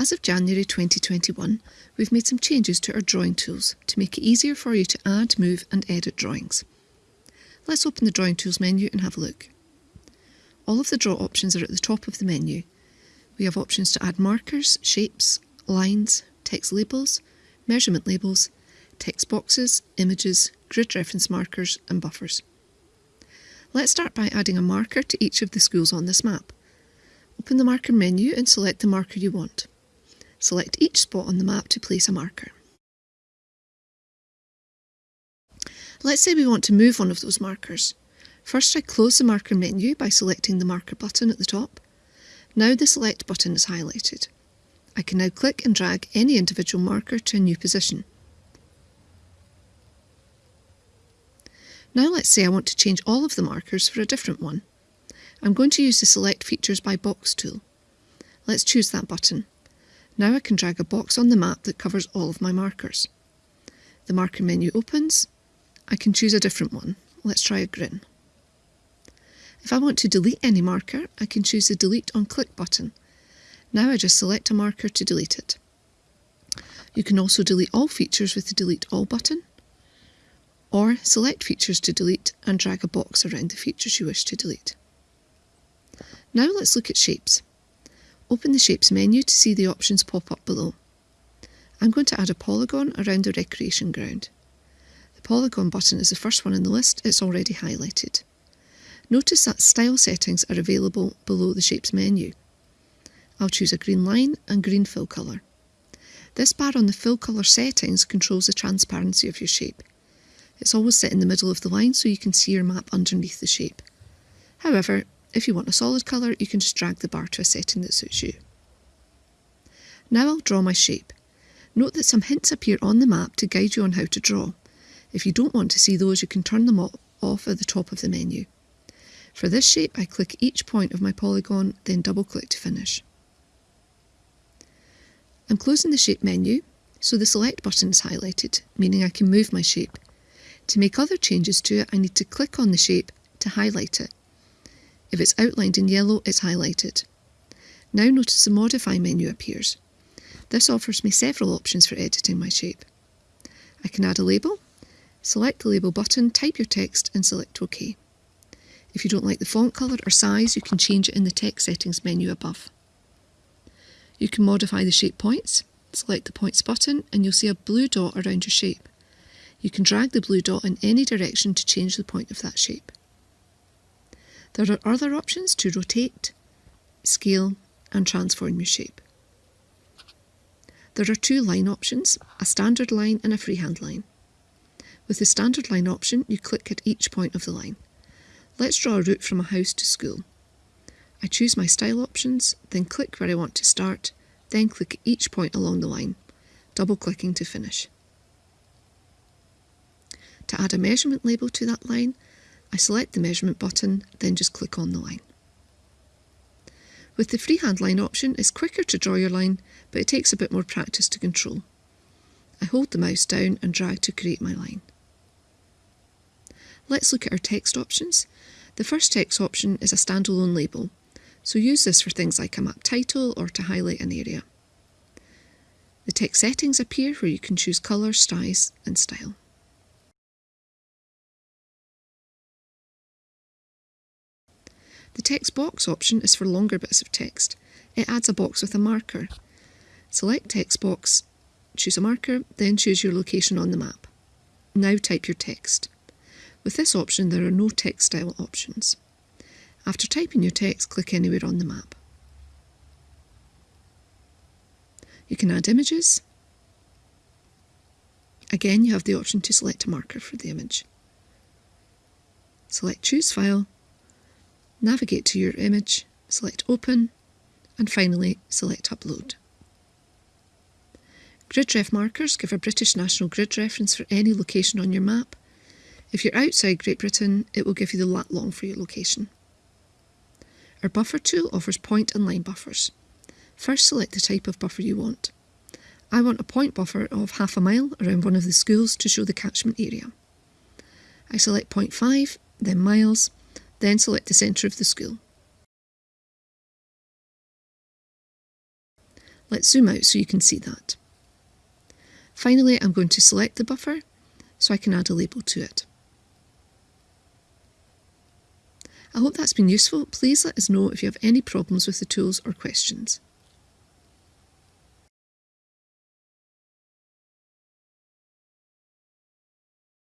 As of January 2021, we've made some changes to our drawing tools to make it easier for you to add, move and edit drawings. Let's open the Drawing Tools menu and have a look. All of the draw options are at the top of the menu. We have options to add markers, shapes, lines, text labels, measurement labels, text boxes, images, grid reference markers and buffers. Let's start by adding a marker to each of the schools on this map. Open the marker menu and select the marker you want. Select each spot on the map to place a marker. Let's say we want to move one of those markers. First I close the marker menu by selecting the marker button at the top. Now the select button is highlighted. I can now click and drag any individual marker to a new position. Now let's say I want to change all of the markers for a different one. I'm going to use the Select Features by Box tool. Let's choose that button. Now I can drag a box on the map that covers all of my markers. The marker menu opens. I can choose a different one. Let's try a grin. If I want to delete any marker, I can choose the Delete on Click button. Now I just select a marker to delete it. You can also delete all features with the Delete All button, or select features to delete and drag a box around the features you wish to delete. Now let's look at shapes. Open the Shapes menu to see the options pop up below. I'm going to add a polygon around the recreation ground. The polygon button is the first one in the list, it's already highlighted. Notice that style settings are available below the Shapes menu. I'll choose a green line and green fill colour. This bar on the fill colour settings controls the transparency of your shape. It's always set in the middle of the line so you can see your map underneath the shape. However, if you want a solid colour, you can just drag the bar to a setting that suits you. Now I'll draw my shape. Note that some hints appear on the map to guide you on how to draw. If you don't want to see those, you can turn them off at the top of the menu. For this shape, I click each point of my polygon, then double click to finish. I'm closing the shape menu, so the select button is highlighted, meaning I can move my shape. To make other changes to it, I need to click on the shape to highlight it. If it's outlined in yellow, it's highlighted. Now notice the Modify menu appears. This offers me several options for editing my shape. I can add a label, select the label button, type your text and select OK. If you don't like the font colour or size, you can change it in the text settings menu above. You can modify the shape points, select the points button and you'll see a blue dot around your shape. You can drag the blue dot in any direction to change the point of that shape. There are other options to rotate, scale and transform your shape. There are two line options, a standard line and a freehand line. With the standard line option, you click at each point of the line. Let's draw a route from a house to school. I choose my style options, then click where I want to start, then click each point along the line, double clicking to finish. To add a measurement label to that line, I select the measurement button, then just click on the line. With the freehand line option, it's quicker to draw your line, but it takes a bit more practice to control. I hold the mouse down and drag to create my line. Let's look at our text options. The first text option is a standalone label, so use this for things like a map title or to highlight an area. The text settings appear where you can choose colour, size and style. The text box option is for longer bits of text. It adds a box with a marker. Select text box, choose a marker, then choose your location on the map. Now type your text. With this option there are no text style options. After typing your text, click anywhere on the map. You can add images. Again, you have the option to select a marker for the image. Select Choose File navigate to your image, select Open, and finally select Upload. GridRef markers give a British national grid reference for any location on your map. If you're outside Great Britain, it will give you the lat long for your location. Our buffer tool offers point and line buffers. First select the type of buffer you want. I want a point buffer of half a mile around one of the schools to show the catchment area. I select 0.5, then miles, then select the centre of the school. Let's zoom out so you can see that. Finally, I'm going to select the buffer so I can add a label to it. I hope that's been useful. Please let us know if you have any problems with the tools or questions.